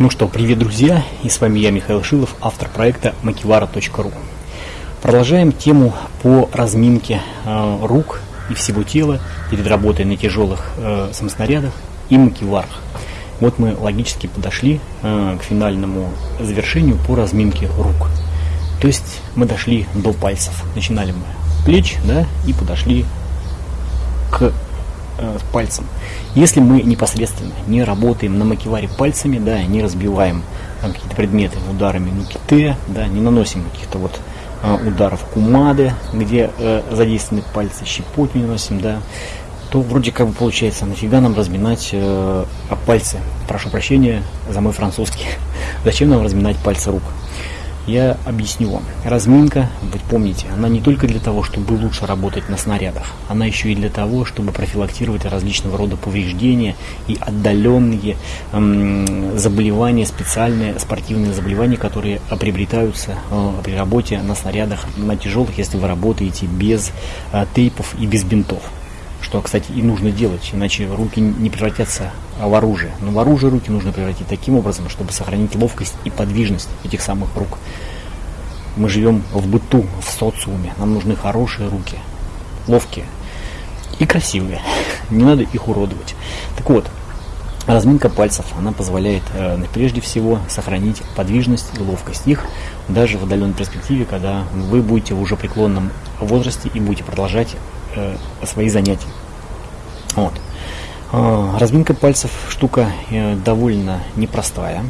Ну что, привет, друзья, и с вами я, Михаил Шилов, автор проекта makivara.ru. Продолжаем тему по разминке э, рук и всего тела перед работой на тяжелых э, самоснарядах и макиварах. Вот мы логически подошли э, к финальному завершению по разминке рук. То есть мы дошли до пальцев. Начинали мы плеч, да, и подошли к э, пальцем. Если мы непосредственно не работаем на макеваре пальцами, да, не разбиваем там какие-то предметы ударами нуките, да, не наносим каких-то вот э, ударов кумады, где э, задействованы пальцы, щепоть не наносим, да, то вроде как бы получается, нафига нам разминать э, пальцы? Прошу прощения за мой французский. Зачем нам разминать пальцы рук? Я объясню вам. Разминка, вы помните, она не только для того, чтобы лучше работать на снарядах, она еще и для того, чтобы профилактировать различного рода повреждения и отдаленные эм, заболевания, специальные спортивные заболевания, которые приобретаются э, при работе на снарядах, на тяжелых, если вы работаете без э, тейпов и без бинтов что, кстати, и нужно делать, иначе руки не превратятся в оружие. Но в оружие руки нужно превратить таким образом, чтобы сохранить ловкость и подвижность этих самых рук. Мы живем в быту, в социуме, нам нужны хорошие руки, ловкие и красивые. Не надо их уродовать. Так вот, Разминка пальцев, она позволяет э, прежде всего сохранить подвижность и ловкость их даже в отдаленной перспективе, когда вы будете в уже преклонном возрасте и будете продолжать свои занятия. Вот. Э, разминка пальцев штука э, довольно непростая,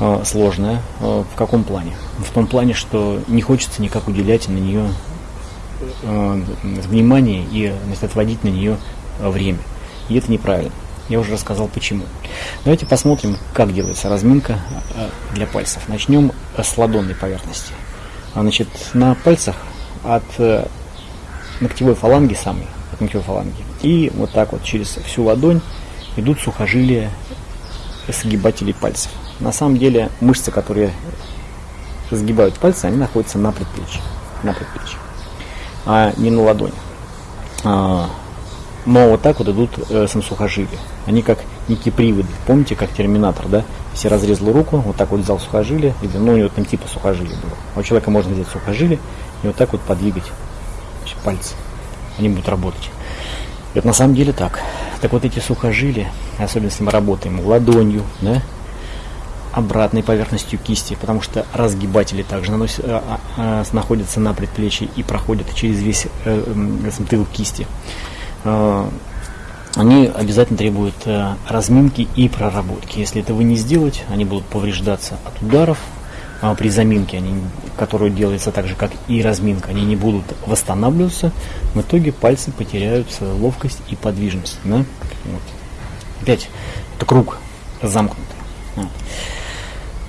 э, сложная. Э, в каком плане? В том плане, что не хочется никак уделять на нее э, внимание и значит, отводить на нее время. И это неправильно. Я уже рассказал почему. Давайте посмотрим, как делается разминка э, для пальцев. Начнем с ладонной поверхности. Значит, на пальцах от э, ногтевой фаланги самой, от ногтевой фаланги, и вот так вот через всю ладонь идут сухожилия сгибателей пальцев. На самом деле мышцы, которые сгибают пальцы, они находятся на предплечье, на предплечье, а не на ладони. А, но вот так вот идут э, самосухожилия. Они как некие приводы. Помните, как терминатор, да? Если разрезал руку, вот так вот взял сухожилие, или, ну, у него там типа сухожилия было. У человека можно взять сухожилие и вот так вот подвигать пальцы. Они будут работать. Это на самом деле так. Так вот эти сухожилия, особенно если мы работаем ладонью, да, обратной поверхностью кисти, потому что разгибатели также наносят, а, а, находятся на предплечье и проходят через весь э, э, тыл кисти. Э, они обязательно требуют э, разминки и проработки. Если этого не сделать, они будут повреждаться от ударов, а при заминке, они, которую делается так же, как и разминка, они не будут восстанавливаться, в итоге пальцы потеряют свою ловкость и подвижность. Да? Вот. Опять, это круг замкнутый.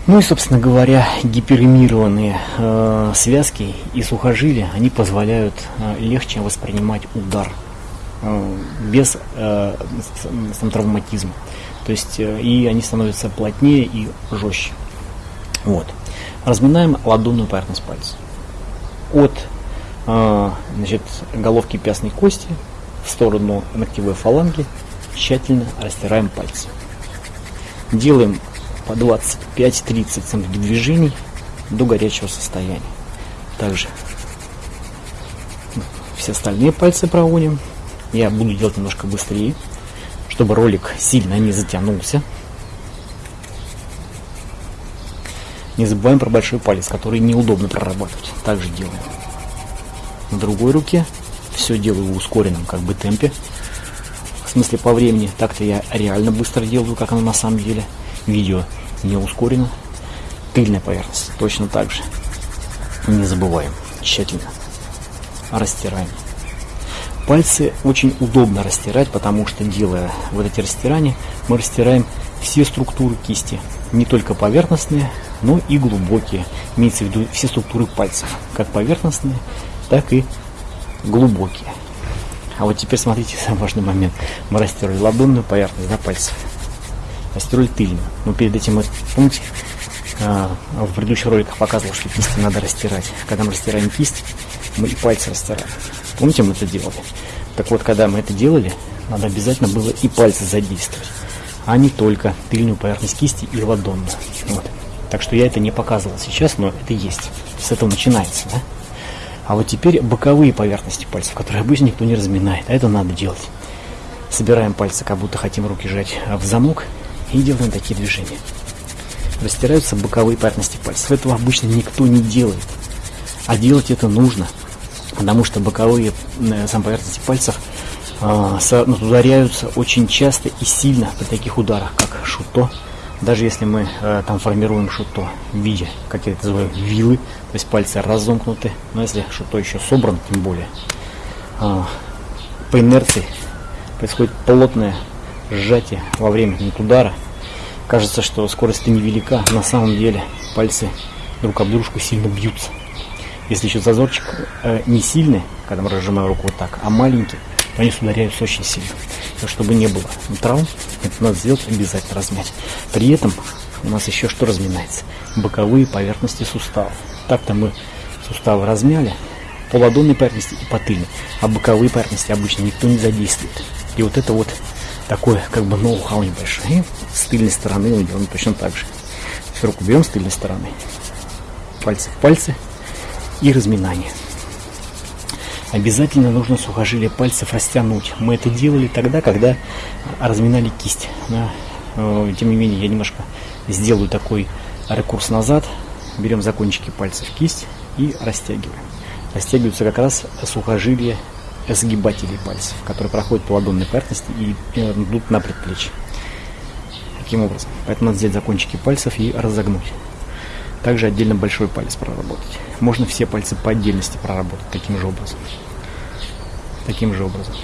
Ну и, собственно говоря, гиперемированные э, связки и сухожилия, они позволяют э, легче воспринимать удар Э, без э, сам травматизма. То есть э, и они становятся плотнее и жестче. Вот. Разминаем ладонную поверхность пальца. От значит, головки пястной кости в сторону ногтевой фаланги тщательно растираем пальцы. Делаем по 25-30 см движений до горячего состояния. Также все остальные пальцы проводим я буду делать немножко быстрее, чтобы ролик сильно не затянулся. Не забываем про большой палец, который неудобно прорабатывать. Также делаем. На другой руке все делаю в ускоренном как бы темпе. В смысле по времени. Так-то я реально быстро делаю, как оно на самом деле. Видео не ускорено. Тыльная поверхность точно так же. Не забываем. Тщательно растираем. Пальцы очень удобно растирать, потому что делая вот эти растирания, мы растираем все структуры кисти, не только поверхностные, но и глубокие. Имеется в виду все структуры пальцев, как поверхностные, так и глубокие. А вот теперь смотрите самый важный момент. Мы растирали ладонную поверхность да, пальцев, растирали тыльную. Но перед этим, помните, а, в предыдущих роликах показывал, что кисти надо растирать. Когда мы растираем кисть, мы и пальцы растираем. Помните, мы это делали? Так вот, когда мы это делали, надо обязательно было и пальцы задействовать. а не только тыльную поверхность кисти и ладонную. Вот. Так что я это не показывал сейчас, но это есть. С этого начинается, да? А вот теперь боковые поверхности пальцев, которые обычно никто не разминает. А это надо делать. Собираем пальцы, как будто хотим руки сжать в замок и делаем такие движения. Растираются боковые поверхности пальцев. Этого обычно никто не делает. А делать это нужно, потому что боковые э, сам поверхности пальцев э, ударяются очень часто и сильно при таких ударах, как шуто. Даже если мы э, там формируем шуто в виде, как я это называю, вилы, то есть пальцы разомкнуты, но если шуто еще собран, тем более, э, по инерции происходит плотное сжатие во время удара. Кажется, что скорость невелика, на самом деле пальцы друг об дружку сильно бьются. Если еще зазорчик э, не сильный, когда мы разжимаем руку вот так, а маленький, то они ударяются очень сильно. Но чтобы не было травм, это надо сделать обязательно размять. При этом у нас еще что разминается? Боковые поверхности суставов. Так-то мы суставы размяли, по ладонной поверхности и по тыльной, а боковые поверхности обычно никто не задействует. И вот это вот такое как бы ноу-хау небольшое. И с тыльной стороны мы делаем точно так же. Руку берем с тыльной стороны, пальцы в пальцы, и разминание. Обязательно нужно сухожилие пальцев растянуть. Мы это делали тогда, когда разминали кисть. Да. Э, тем не менее, я немножко сделаю такой рекурс назад. Берем за кончики пальцев кисть и растягиваем. Растягиваются как раз сухожилия сгибателей пальцев, которые проходят по ладонной поверхности и идут на предплечье. Таким образом. Поэтому надо взять за кончики пальцев и разогнуть. Также отдельно большой палец проработать. Можно все пальцы по отдельности проработать таким же образом. Таким же образом.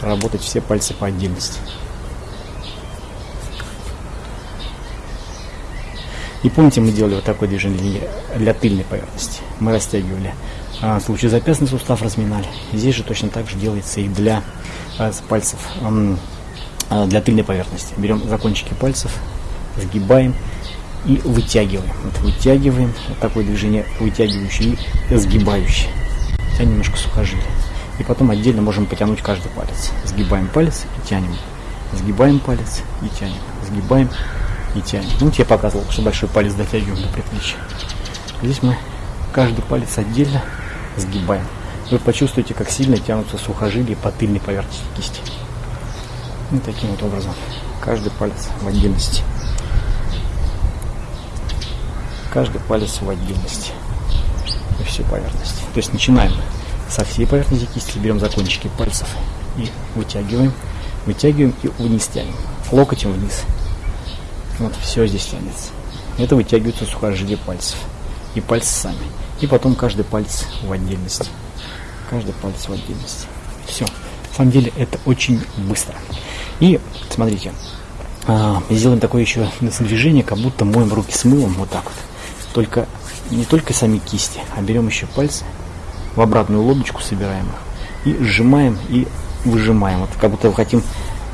Проработать все пальцы по отдельности. И помните, мы делали вот такое движение для тыльной поверхности. Мы растягивали а, лучезапястный сустав, разминали. Здесь же точно так же делается и для а, пальцев, а, для тыльной поверхности. Берем закончики пальцев, сгибаем и вытягиваем. Вот вытягиваем, вот такое движение вытягивающее и сгибающее. Тянем немножко сухожилие. И потом отдельно можем потянуть каждый палец. Сгибаем палец и тянем. Сгибаем палец и тянем. Сгибаем и тянем. Ну, я показывал, что большой палец дотягиваем до предплечья. Здесь мы каждый палец отдельно сгибаем. Вы почувствуете, как сильно тянутся сухожилия по тыльной поверхности кисти. И таким вот образом. Каждый палец в отдельности каждый палец в отдельности и всю поверхность. То есть начинаем со всей поверхности кисти, берем за кончики пальцев и вытягиваем, вытягиваем и вниз тянем, локотем вниз. Вот все здесь тянется. Это вытягиваются сухожилия пальцев и пальцы сами. И потом каждый палец в отдельности. Каждый палец в отдельности. Все. На самом деле это очень быстро. И смотрите, а, сделаем такое еще движение, как будто моем руки с мылом, вот так вот только не только сами кисти, а берем еще пальцы, в обратную лодочку собираем их и сжимаем и выжимаем. Вот как будто хотим,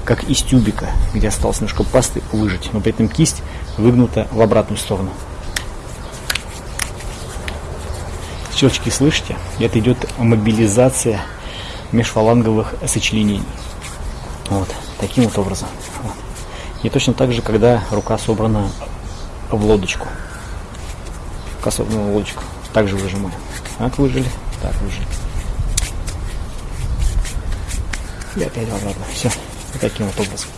как из тюбика, где осталось немножко пасты, выжать. Но при этом кисть выгнута в обратную сторону. Щелчки слышите? Это идет мобилизация межфаланговых сочленений. Вот, таким вот образом. И точно так же, когда рука собрана в лодочку косовную лодочку. Также выжимаем. Так выжили, так выжили. И опять обратно. Все. Вот таким вот образом.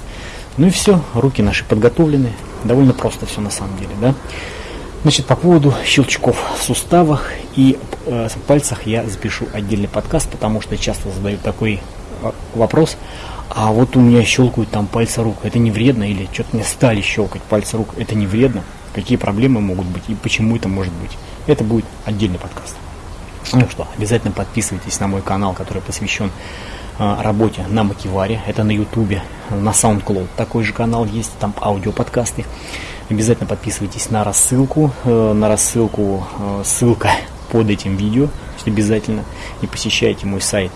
Ну и все, руки наши подготовлены. Довольно просто все на самом деле, да. Значит, по поводу щелчков в суставах и э, пальцах я запишу отдельный подкаст, потому что часто задают такой э, вопрос. А вот у меня щелкают там пальцы рук, это не вредно? Или что-то мне стали щелкать пальцы рук, это не вредно? какие проблемы могут быть и почему это может быть. Это будет отдельный подкаст. Ну что, обязательно подписывайтесь на мой канал, который посвящен э, работе на Макиваре. Это на Ютубе, на SoundCloud. Такой же канал есть, там аудиоподкасты. Обязательно подписывайтесь на рассылку. Э, на рассылку э, ссылка под этим видео. Обязательно. И посещайте мой сайт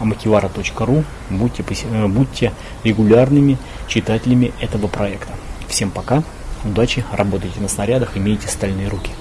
amakivara.ru. Будьте, будьте регулярными читателями этого проекта. Всем пока. Удачи, работайте на снарядах, имейте стальные руки.